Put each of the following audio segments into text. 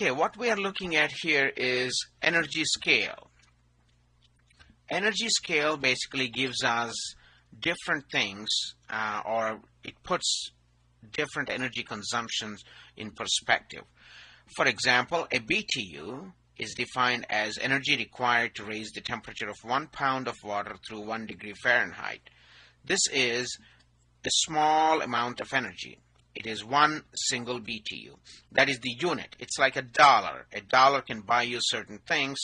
Okay, what we are looking at here is energy scale. Energy scale basically gives us different things uh, or it puts different energy consumptions in perspective. For example, a BTU is defined as energy required to raise the temperature of one pound of water through one degree Fahrenheit. This is a small amount of energy. It is one single BTU. That is the unit. It's like a dollar. A dollar can buy you certain things.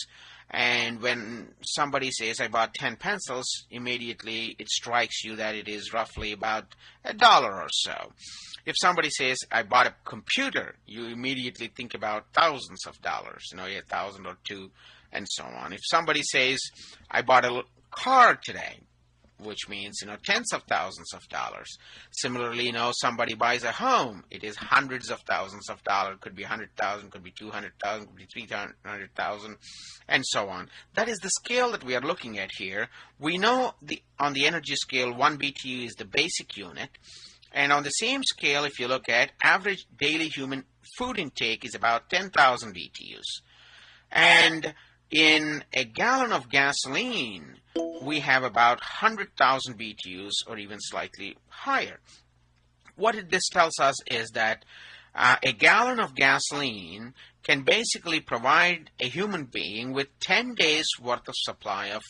And when somebody says, I bought 10 pencils, immediately it strikes you that it is roughly about a dollar or so. If somebody says, I bought a computer, you immediately think about thousands of dollars, you know, a thousand or two, and so on. If somebody says, I bought a car today, which means you know tens of thousands of dollars. Similarly, you know somebody buys a home, it is hundreds of thousands of dollars. Could be hundred thousand, could be two hundred thousand, could be three hundred thousand, and so on. That is the scale that we are looking at here. We know the on the energy scale, one BTU is the basic unit, and on the same scale, if you look at average daily human food intake is about ten thousand BTUs, and in a gallon of gasoline, we have about 100,000 BTUs or even slightly higher. What this tells us is that uh, a gallon of gasoline can basically provide a human being with 10 days worth of supply of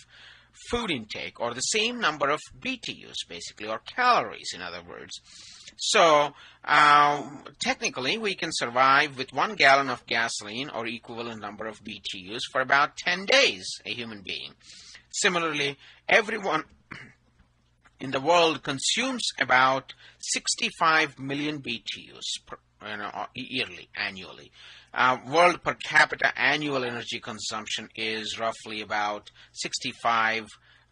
food intake or the same number of BTUs basically or calories in other words. So uh, technically we can survive with one gallon of gasoline or equivalent number of BTUs for about 10 days a human being. Similarly everyone in the world consumes about 65 million BTUs per, you know, yearly, annually. Uh, world per capita annual energy consumption is roughly about 65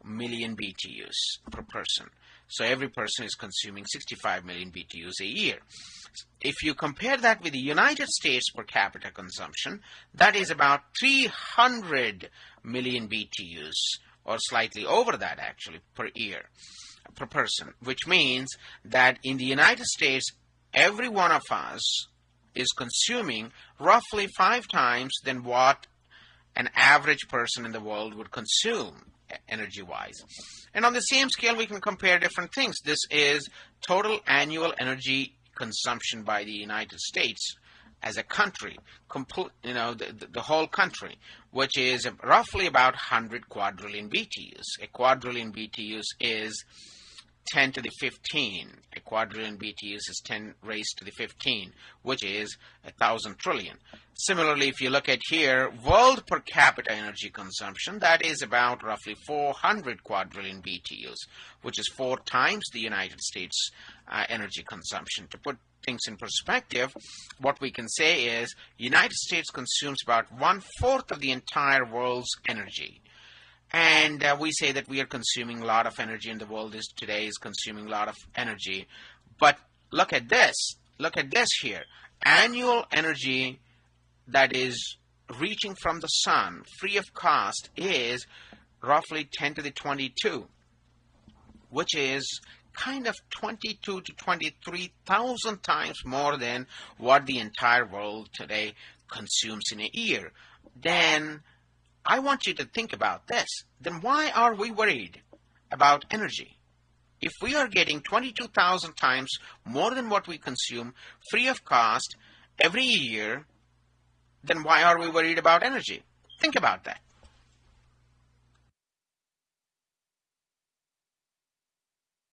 million BTUs per person. So every person is consuming 65 million BTUs a year. If you compare that with the United States per capita consumption, that is about 300 million BTUs or slightly over that actually per year per person, which means that in the United States, every one of us is consuming roughly five times than what an average person in the world would consume energy-wise. And on the same scale, we can compare different things. This is total annual energy consumption by the United States as a country, complete, you know, the, the, the, whole country, which is roughly about 100 quadrillion BTUs. A quadrillion BTUs is 10 to the 15. A quadrillion BTUs is 10 raised to the 15, which is a thousand trillion. Similarly, if you look at here, world per capita energy consumption, that is about roughly 400 quadrillion BTUs, which is four times the United States uh, energy consumption. To put things in perspective, what we can say is United States consumes about one-fourth of the entire world's energy and uh, we say that we are consuming a lot of energy and the world is today is consuming a lot of energy. But look at this look at this here. Annual energy that is reaching from the sun free of cost is roughly 10 to the 22 which is kind of 22 to 23,000 times more than what the entire world today consumes in a year. Then I want you to think about this. Then why are we worried about energy? If we are getting 22,000 times more than what we consume free of cost every year, then why are we worried about energy? Think about that.